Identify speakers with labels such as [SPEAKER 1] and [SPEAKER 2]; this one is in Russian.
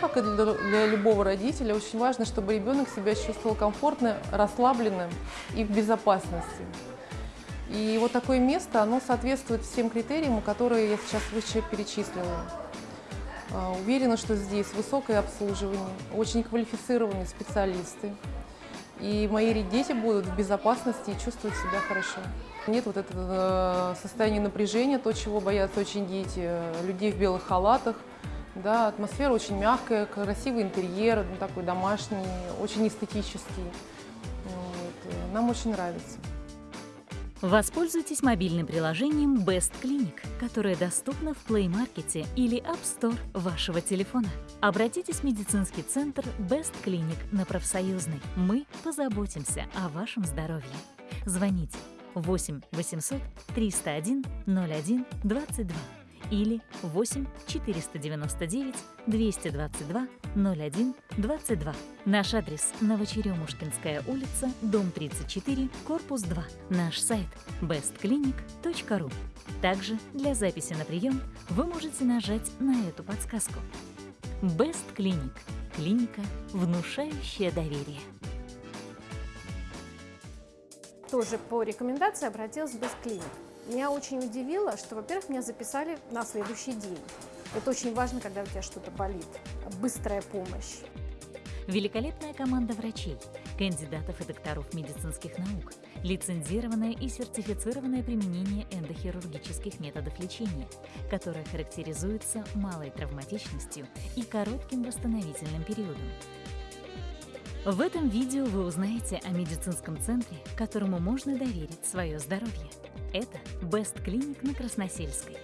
[SPEAKER 1] как и для, для любого родителя, очень важно, чтобы ребенок себя чувствовал комфортно, расслабленным и в безопасности. И вот такое место, оно соответствует всем критериям, которые я сейчас выше перечислила. А, Уверена, что здесь высокое обслуживание, очень квалифицированные специалисты. И мои дети будут в безопасности и чувствовать себя хорошо. Нет вот этого э, состояния напряжения, то, чего боятся очень дети, э, людей в белых халатах. Да, атмосфера очень мягкая, красивый интерьер, ну, такой домашний, очень эстетический. Вот. Нам очень нравится.
[SPEAKER 2] Воспользуйтесь мобильным приложением Best Clinic, которое доступно в Play Market или App Store вашего телефона. Обратитесь в медицинский центр Best Clinic на профсоюзной. Мы позаботимся о вашем здоровье. Звоните 8 800 301 01 22 или 8 499 222 01 22. Наш адрес – Новочеремушкинская улица, дом 34, корпус 2. Наш сайт – bestclinic.ru. Также для записи на прием вы можете нажать на эту подсказку. Best Clinic – клиника, внушающая доверие.
[SPEAKER 3] тоже по рекомендации обратилась в Бесклиник. Меня очень удивило, что, во-первых, меня записали на следующий день. Это очень важно, когда у тебя что-то болит. Быстрая помощь.
[SPEAKER 2] Великолепная команда врачей, кандидатов и докторов медицинских наук, лицензированное и сертифицированное применение эндохирургических методов лечения, которое характеризуется малой травматичностью и коротким восстановительным периодом. В этом видео вы узнаете о медицинском центре, которому можно доверить свое здоровье. Это Best Clinic на Красносельской.